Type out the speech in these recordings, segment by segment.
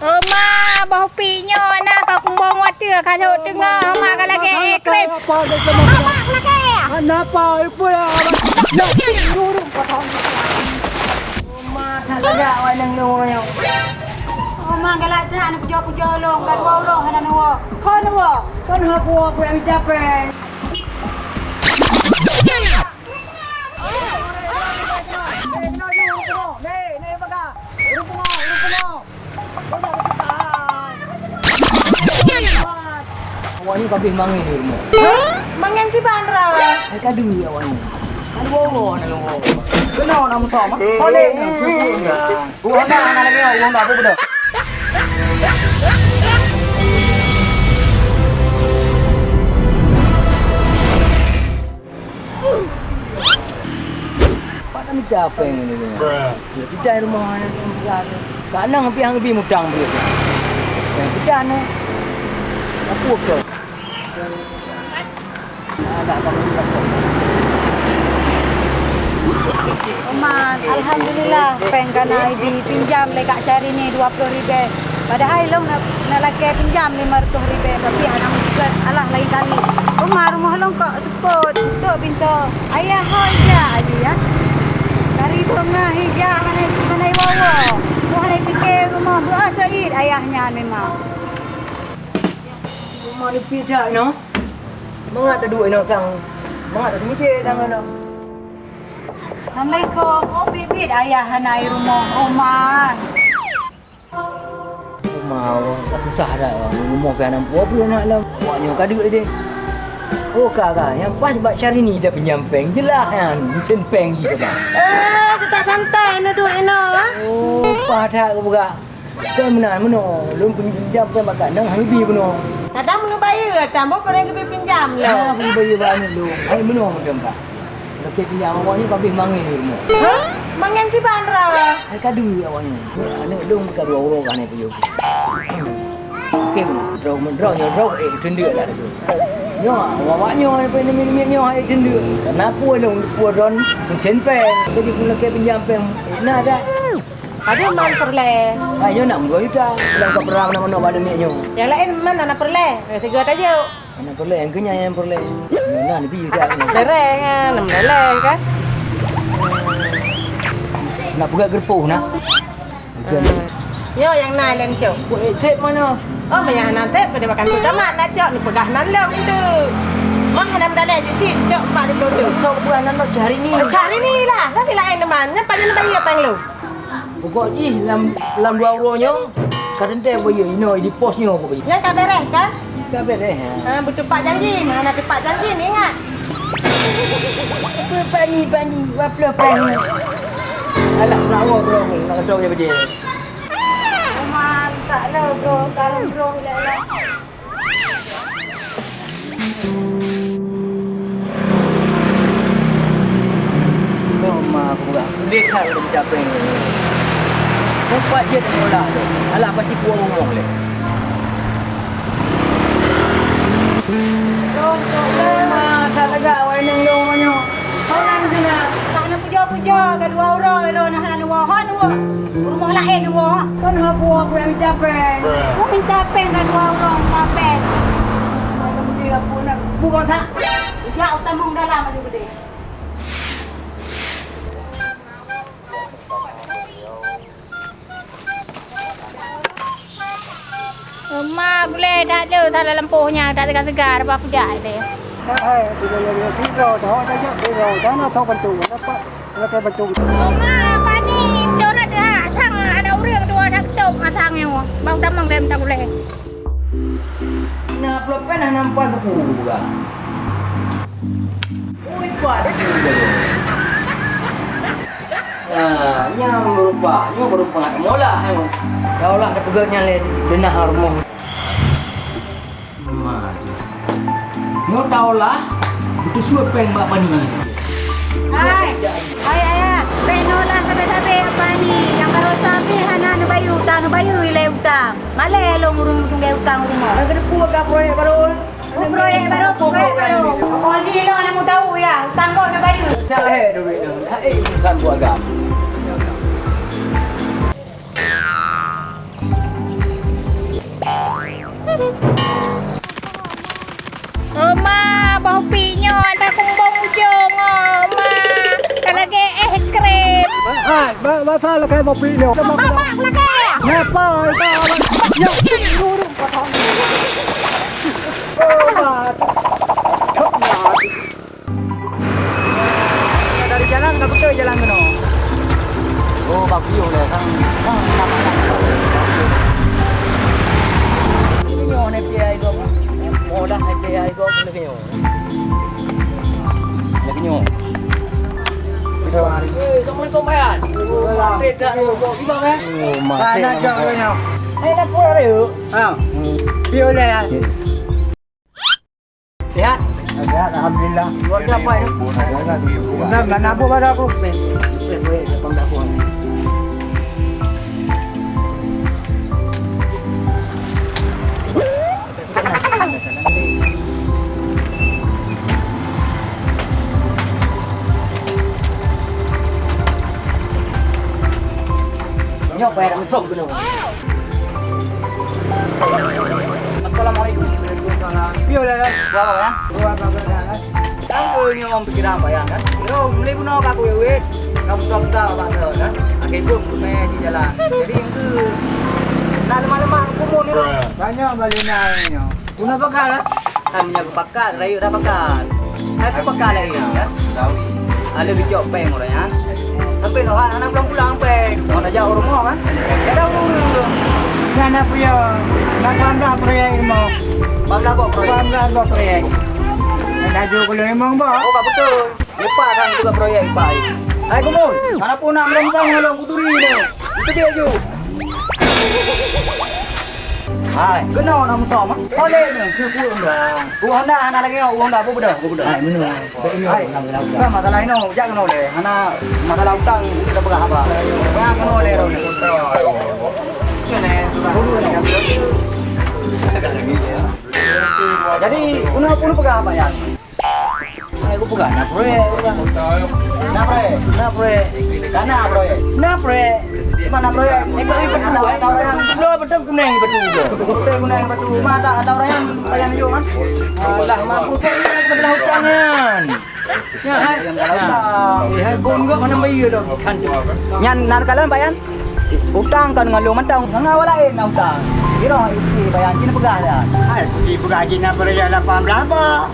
เออมาบ่ปีโยนะก็คงบองวัดเตือค่ะโทษตึงเออมากันละแกเคลิปเอามากละแกอันน่ะปอยปุ้ยเอาลูกดูดูกระทองมาทะละไว้หนึ่งโลแล้เอามากันละจ้านุกยอปุยอลงกันบ่ลงรห้นั่นหัวคนหัวคนหัวกลัวกูจะเป็น ni kabeh mangi ni rumah. Mangan ki bandra. Ai kadu awak ni. Kan wo nak lu. Kena nak muta mak. Boleh ni. Gua nak nak lagi orang dah apa dah. Pada ni siapa yang ini? Ya, kita di rumah mana yang berada. Kadang api yang lebih mudang dia. Yang kita ni. Apa ke? Ada kamu tak Oma, alhamdulillah peng kana di pinjam le kak cari ni 20 ribu. Padahal long nak nak lagi pinjam 500 ribu tapi anak juga alah lain kali. Oma rumah long kok sepot untuk pintu. Ayah hoja aja ya. Dari tengah hijau mana mana wawa. Mau hari fikir rumah doa Said ayahnya memang. Rumah ni pijak no. Mengat ada duit no sang. Mengat ada mikir sang no. Assalamualaikum. Oh bibit ayah hanai rumah Oma. Rumah tak susah dah. Rumah kan nampak apa nak lah. Awaknya kadu dia. Oh kakak, yang pas buat cari ni dah pinjam peng. Jelas kan, mesin peng gitu kan. Eh, tu tak santai ni duit ni. Oh, pada ke buka. Kan mana mana, lu pinjam peng makan nang habi pun. Kadang mau bayar, tambah kau yang lebih pinjam Ah, lah. pergi bayar banyak lu. Hai mana macam tak. Lepas pinjam awaknya kabeh mangi ni rumah. Hah? Mangan ki bandra. Hai kadu awaknya. Anak lu bukan dua orang kan itu. Okey, draw draw nyo draw eh tenduk lah tu. Nyo, awaknya apa ni ni nyo hai tenduk. Kenapa lu puron mesin peng. Jadi pun lagi pinjam peng. Nah dah. Ada man perle. Ayo nak dua juta. Dalam kau perang nama nama pada miknya. Yang lain mana nak perle? Eh, tiga aja. Anak perle yang kenyang yang perle. Nah, ni biu tak. Ah, enam lereng kan. Nak buka gerpuh nak. Bukan. Yo yang naik lain cok. Buat cek mana? Oh, banyak nanti pada makan tu tamat nak cok ni pegah nan lem tu. Mak hendak dalam je cik cok pak di tu. So bulan nak cari ni. Cari ni lah. Nanti lain teman. Nyapa je nak bayar pang lu. Pokok ji lam lam dua euronya. Kadang dia bayar ino di posnya apa bayar. Yang kau beres kan? Tak beres. Ha, betul pak janji. Mana nak pak janji ni ingat. Apa pani pani waplo pani. Alah nak awak bro nak tahu dia betul. Oma tak lah bro, kalau bro lah lah. Mama aku buka. Dekat udah mencapai ni. Empat je tak bola tu. Alah pasti kuang ngomong le. Ma, tak legak awak ni ngomong mana. Kau nak kena tak nak puja-puja ke dua orang lo nak nak dua han dua. Rumah lain dua. Kan aku aku yang mencapai. Kau minta pen kan dua orang minta pen. Macam dia aku nak bukan tak. Ya utamung dalam ada gede. Boleh tak ada dalam lempuhnya, tak ada segar apa aku dah dia. Eh, bila dia tiga dah dah tiga dah nak tahu bantu. Dapat nak bantu. Mak apa ni? Jom ada sang ada orang dua dah ketuk matangnya. Bang tamang lem tak boleh. Nak peluk kan nampak buku juga. Ui, pada juga. Ah, yang berupa, yang berupa nak mola. Kau lah ada pegatnya le denah rumah. Mau tahu lah, itu suap peng Mak Pani Hai, hai ayah, penolak sampai sampai apa ni? Yang kalau sampai hana nubayu utang, nu bayu wilayah utang. Malay lo ngurung-ngurung gay utang rumah. Kalau kena kuat kau proyek baru, proyek baru kuat baru Kau ni lo nak tahu ya, utang kau nu heh, duit. Hei, san buat gam. Thank you. kumbang jong ma. Kalau ke eh krem. Hai, ba ba sa la kai mo pi lo. Mak mak lagi. Ne pa pa. Ya. Turun pa thong. Oh, ma. Thot na. Dari jalan ka betul jalan kena. Oh bak piu le kan. Kan nama nak. Ini nyo ne pi ai go. Mo dah ne pi ai go ne nyo. Ne nyo. Eh, Assalamualaikum bayan. Tidak. Gimana kan? Oh, Mana jauh kena. Eh, dah pulang dah yuk. Ha. Pi oleh. Sihat? Ada alhamdulillah. Keluarga apa ini? Dah mana bu pada aku. Nyok bayar nak mencok dulu. Assalamualaikum. Pi oleh. Berapa ya? Dua apa kan? Kan eu nyom pikiran bayar kan. Kira beli pun nak aku wet. Kamu tak tahu apa tu kan. Akhir pun kena di jalan. Jadi yang tu nak lemah-lemah kumur ni. Banyak balina ni. Guna pakar lah. Hanya aku pakat, rayu dah pakat. Aku pakat lagi kan. Ada bijak peng orang kan. Sampai noh anak pulang-pulang peng. Mau nak jauh rumah kan. Dah dulu. Mana punya nak tambah proyek ni mau. Bangla kok proyek. Tambah apa proyek. Nak ju kalau emang bah. Oh, tak betul. Lepas kan juga proyek Pak. Hai Kumun, mana pun nak melempang kalau kuturi ni. Itu dia je. Hai, kena nak mutam ah. Boleh ni, cukup dah. Uang dah anak lagi uang dah apa benda? Apa benda? Hai, mana? Hai, kan masalah ini jangan kena oleh. Anak masalah hutang kita pegang apa? Jangan kena oleh dah. Jadi, una pun pegang apa ya? Aku pegang nak proyek, nak proyek, nak proyek, sana proyek, nak proyek, mana? Ekor ini betul, ada orang yang betul betul kuning betul tu. Betul kuning betul. Mana ada orang yang bayar you kan? Alah, mampu tu yang kebelah hutangan. Ya, hai. Eh, hai pun kau mana bayar dah kan? Nyan nak kalian bayar? Hutang kan dengan lu mentang, ngawal lain nak hutang. Kira isi bayar kini pegang dah. Hai, pergi bergaji nak proyek 18 bah.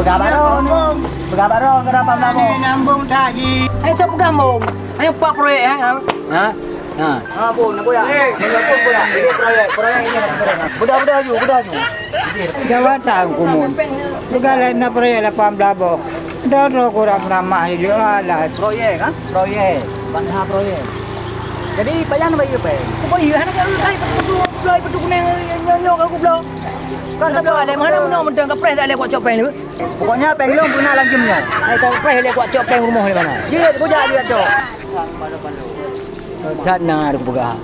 Pegang. Pegang baron kenapa Ni nambung? nambung tadi. Ayo cepat gambung. Ayo pak proyek ya. Ha? Ha. Ha pun nak boyak. Eh, nak pun boyak. Ini proyek, proyek ini nak. Budak-budak ju, budak ju. Jawatan kumun. Segala nak proyek 18 bah. Dah dah kurang ramah juga lah. Proyek kan? Proyek. Bangsa proyek. Jadi bayar bagi apa? Kau bayar anak kau kai petu kuning nyonyo aku belum. Kan tak ada mana mana mentang ke pres ada kuat copeng ni. Pokoknya penglong guna lagi punya. Ai kau pres ada kuat copeng rumah ni mana? Dia bujak dia tu. Tak nak aku pegang.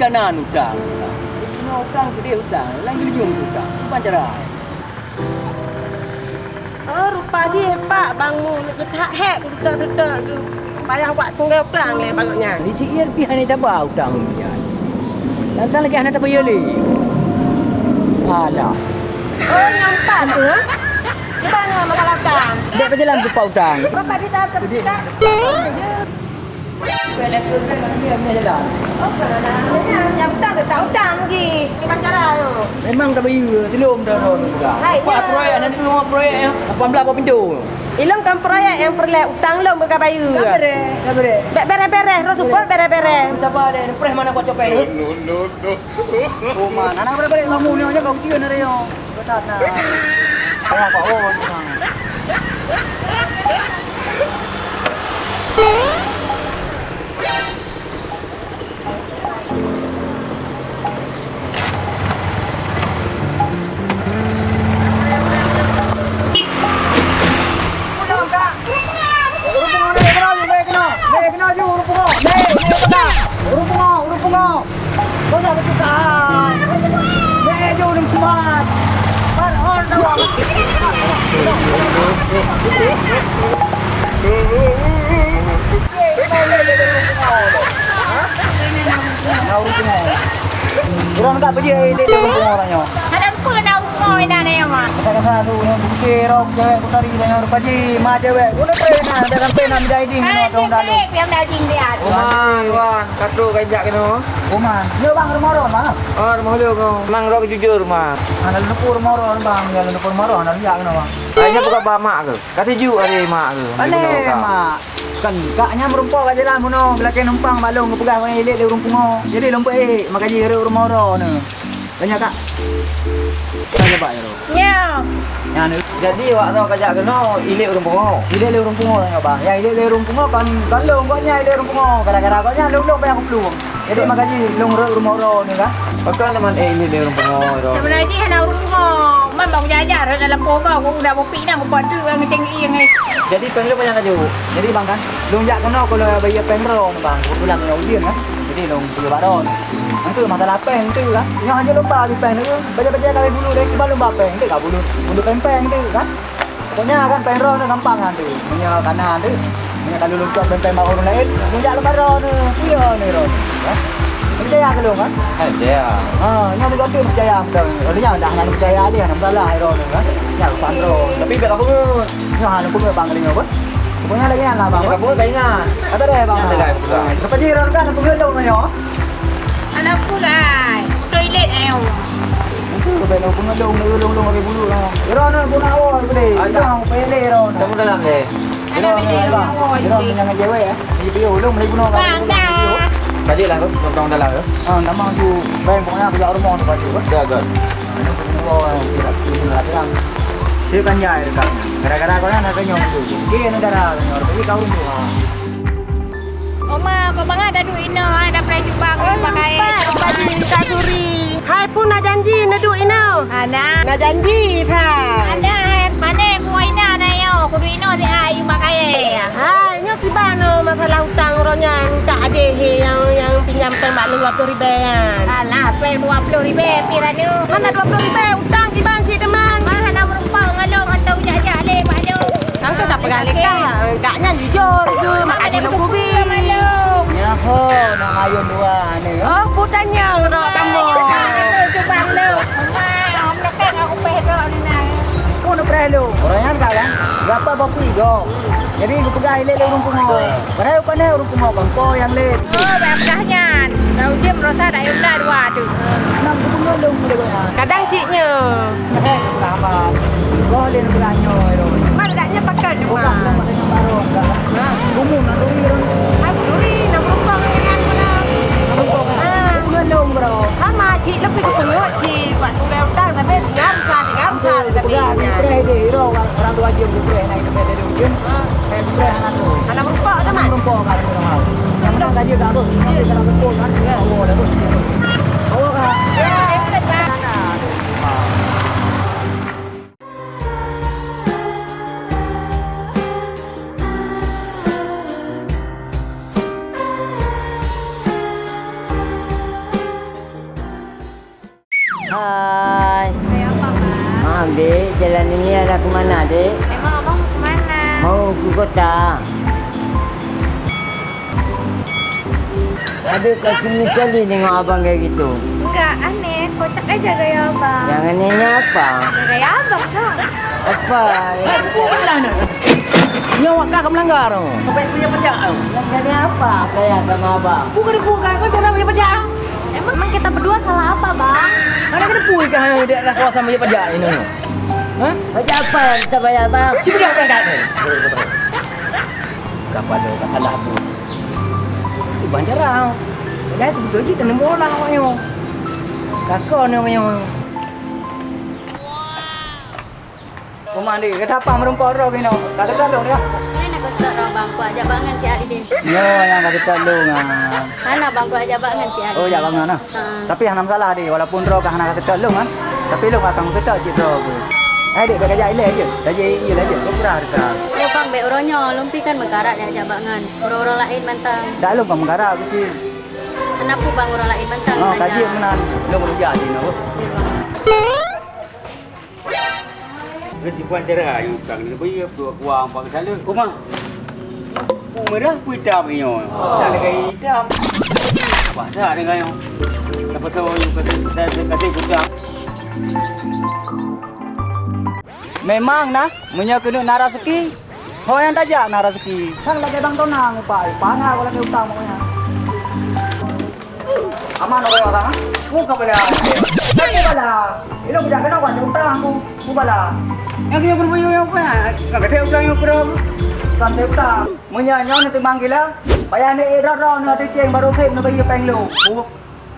kanan utang. Kena utang gede utang, lagi ujung utang. Bukan cara. Dia pak bangmu nak ketak hek betul-betul tu. Bayar buat tunggal pelang le bagusnya. Ni cik Ir pi hanya tak bau utang ni. Lantar lagi anak tak bayar le. Alah. Oh, empat tu. ha? Di mana masalah utang? Dek berjalan tu pak utang. Berapa dia dah terpetak? Tu kan dia punya jalan. Oh, kalau yang tak lagi. Tu? Memang tak bayar, telum dah juga. Hai, Pak ya. proyek anak tu rumah proyek ya. 18 apa pintu. Ilang kan proyek yang perlu utang lo mereka bayar. Tak bere, tak bere. Bek beres-beres, terus support beres-beres. Siapa ada pres mana kuat copeng? No no no. Oh mana nak balik kamu ni aja kau kira ni yo. Betat nak. Saya kau oh. Ada apa nak rumah ini ada yang mah? Kata-kata tu bukir rok dengan rupaji ma cewek. Guna pena dalam pena menjadi ding no dong dalu. yang dah tinggi dia. Oman, Wan, katu kajak kena. Oman. Yo bang rumah ron mana? Oh, rumah lu kau. Mang rok jujur, mah. Ana lumpur rumah ron bang, ya lumpur rumah ron ana liak kena bang. Kayaknya bukan bamak ke? Kata ju ada mak ke? Ane mak. Kan kaknya merumpok kat jalan mono, belakang numpang balong ngepegah orang elek di urung pungo. Jadi lompat eh makaji re rumah ron ne. Tanya kak. Tanya pak ya. Ya. Ya ne. Jadi wak tau kajak kena ilik urung pungo. Ilek le urung pungo tanya bang. Ya ilek le urung pungo kan kan long koknya ilek urung pungo. Kadang-kadang koknya long-long bayang peluang. Jadi makaji long re rumah ron ne kan. Pakai teman eh ilik urung pungo. Sebenarnya dia nak rumah. Man bang jajar dalam pokok aku dah bopi nak buat tu yang ngeceng yang ni. Jadi pengen banyak kaju. Jadi bang kan, long jak kena kalau bayi pengro bang. Pulang dengan ujian kan. Jadi long pergi baron. Itu masalah peng tu kan. Yang aja lomba di peng tu. Baca-baca kami bulu dek kembali lomba peng tu tak bulu. Bulu peng-peng tu kan. Pokoknya kan pengro tu gampang kan tu. Punya kanan tu. Punya kalau loncat peng-peng mau orang lain, jak lomba ron tu. Iya ni. Kan? Percaya ke long kan? Ada. Ha, yang tu tu percaya dah. Kalau yang dah nak percaya dia nak salah ron kan. Yang pandro. Tapi biar aku pun. Yang aku pun bang kali apa? Pokoknya lagi yang lah bang. Kamu tak ingat. Ada deh bang. Ada deh. Lepas ni ron kan aku belum nanya. Anak pulai. Toilet ayo. Itu belum aku ngelong ngelong ngelong lagi bulu lah. Ron ron pun awal tu deh. Ada. Yang pele ron. Kamu dalam deh. Ada bila rumah Ron ini. dengan cewek ya. Dia bio ulung lagi guna Bang dah. Tadi lah tu, tong dalam tu. Ah, nama tu bang pokoknya aku jak rumah tu pagi. Ada agak. Dia kan jaya dekat. Gara-gara kau nak kenyong tu. Dia negara kenyong. Tapi kau rumah. Oma, kau bang ada duit no, ada pernah jumpa aku pakai. Baju Kak Suri. Hai pun nak janji nak duit ino. Ada. Nak janji tha. Ada mana aku ina na yo, aku duit no si ayu pakai. Hai nyo tiba no masalah hutang ronya tak ada he yang yang pinjam tembak lu 20 ribu kan. Alah, pe 20 ribu pira tu. Mana 20 ribu hutang di bank si teman. Mana nak merumpau ngalong atau jajak le do. Nang tu tak pegang leka. Kaknya jujur tu di lu kubi. Ho, nak ayun dua ni. Oh, putanya ro kamu. Coba lu. Om nak aku pe do ni nang. Nak perlu. Orangnya kan kan. Berapa bapi do. Jadi aku pegang ile le urung pungo. Padahal apa ni urung pungo bang yang le. Oh, berkahnya. Tahu dia merasa dah yunda dua tu. Pungo lung dia ko. Kadang ciknya. Eh, kenapa? Kau le nak beranyo ero. Mana daknya pakai cuma. nak masih baru. Gumu nak duri ron. Aku duri nak merumpang dengan mana. Aku kau kan. Pungo lung bro. Sama cik lebih ke pengut cik. Pak tu dah hutang tapi ngam sah ngam sah tapi. Pegang ni pre de ero orang tua dia buku pre naik ke de ujung. Eh pre anak tu. Anak merumpang tu man. Rumpok kan orang mau. Yang menang gaji dah tu. Dia kalau rumpok kan. Oh, dah tu. Oh, kan. Ada kat sini sekali tengok abang kayak gitu. Enggak, aneh. Kocak aja gaya abang. Jangan nanya apa. Gaya abang tak? Apa? Ni awak kah melanggar tu. Sampai punya pajak tu. Jadi apa? Saya sama abang. Bukan dia bukan kau jangan punya pajak. Emang emang kita berdua salah apa, Bang? Ada kena pui kah dia dah kawasan punya pajak ini. Ha? Macam apa yang kita bayar, bang? Si budak apa kat ni? Kapal dia kat alah tu. Tu banjarang. Dah tu betul je kena bola awaknya. Kakak ni awaknya. Komandi, kenapa merumpok roh ni? Kalau kalau dia. Mana kau tak orang bang ku ajak bangan si Ali bin. Yo, yang kata tolong ah. Mana bang ku ajak bangan si Ali. Oh, ya bang mana? Ha. Tapi yang masalah dia, walaupun roh kah nak kata tolong kan. Tapi lu akan kata je roh tu. Eh, dek kerja ile je. Kerja ile je. Kau kurang harga. Bang, baik orangnya lumpi kan mengkarat dia ajak bangan. Orang-orang lain mantang. Dah lu bang menggarap tu. Kenapa bang orang lain mantang? Oh, ajak? kaji menan. Lu kerja je no. Ya, bang. Resipuan cerai hutang ni bagi dua kuang pakai salur. Kumang. Merah hitam nyo. Tak ada gaya hitam. Pasal dengan yo. Dapat tahu you kata kata kata hitam. Memang nah, punya kena nak rezeki. Ho yang tajak nak rezeki. Sang lagi bang tonang upai. Pana ko lagi utang pokoknya. Aman orang orang. Muka pada. Aku bala. Ilo budak kena kau utang aku. Aku bala. Yang dia berbuyu yang apa? Kata ulang yang berapa? Kan dia utang. Punya nyon nanti manggil lah. Bayar ni ro ni ada ceng baru fem ni bayi peng lu.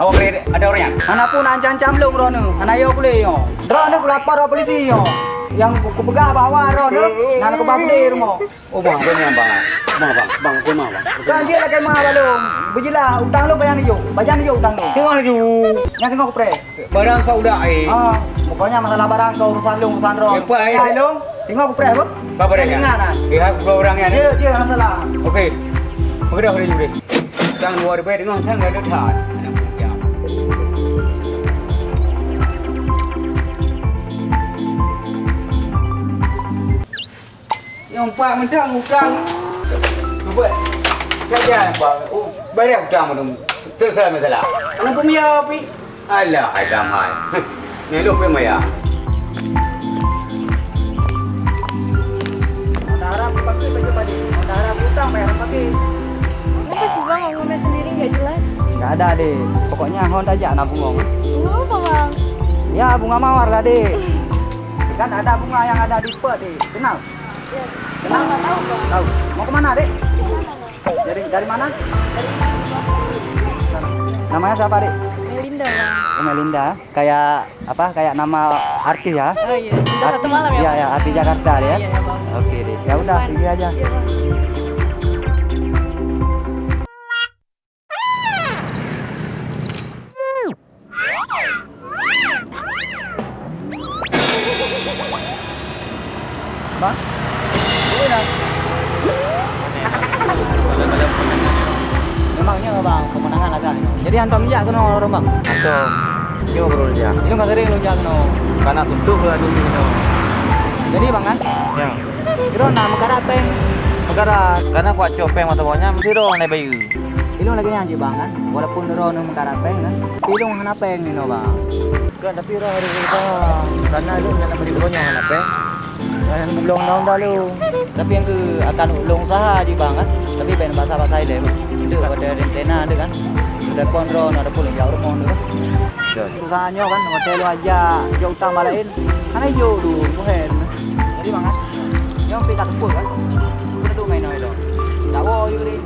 Awak kena ada orang yang. Anak pun ancam-ancam lu ro ni. Anak yo boleh yo. Ro ni lapor ro polisi yo. Yang aku pegah bawa ro ni. Nak aku di rumah. Oh bang, kau ni yang bang. Bang bang, bang kau mah bang. Kan dia lagi mah balung. Bejilah utang lu bayar ni yo. Bayar ni yo utang lu. Tengok lagi. Yang tengok pre. Barang kau dah eh. Ah, pokoknya masalah barang kau urusan lu urusan ro. Apa, eh? Ya, lu. Tengok aku pre apa? Apa dia? Ingat kan? Aku dua orang yang. Dia dia masalah. Okey. Okey dah boleh juga. Jangan luar daripada dengan sangat ada tahan. Anak punya. Yang pak mentang hutang. Cuba. Pak. Oh, bayar hutang tu. Selesai masalah. Anak punya api. Alah, ada mai. Ni Enggak ada deh. Pokoknya hon aja nak bunga. Bunga apa bang? Ya bunga mawar lah deh. Kan ada bunga yang ada di pet deh. Kenal? Kenal? Tahu. Tahu. Mau ke mana deh? Dari dari mana? Namanya siapa deh? Melinda bang. Oh, Melinda. Kayak apa? Kayak nama artis ya? Oh iya, kita satu malam ya Iya bang? ya, artis Jakarta ya. Iya ya bang. Oke deh. Ya udah, pergi aja. Iya Jadi antum minyak kena orang bang? Atau dia bro dia. Itu nggak sering lu kena. Karena tutup ke dulu tu. Jadi bang kan? Ya. Kira nak mekar apa? Perkara karena kuat copeng mata bawahnya mesti dong naik bayu. Ilung lagi nyanyi bang kan? Walaupun ro nak mekar apa kan? Ilung hana peng ni no bang. Kan tapi roh hari kita karena lu nak beri beronyak nak apa? Dan belum tahun dah lu. Tapi yang ke akan ulung usaha di bang kan? Tapi ben bahasa bahasa bang. Itu ada rentena ada kan? Sudah kontrol ada pun jauh rumah kan? Usahanya kan hotel lu aja jauh utang balain. Kan ayo tu bukan. Jadi bang kan? Yang pergi tak kepul kan? Kena tu main itu. Tak boleh ni.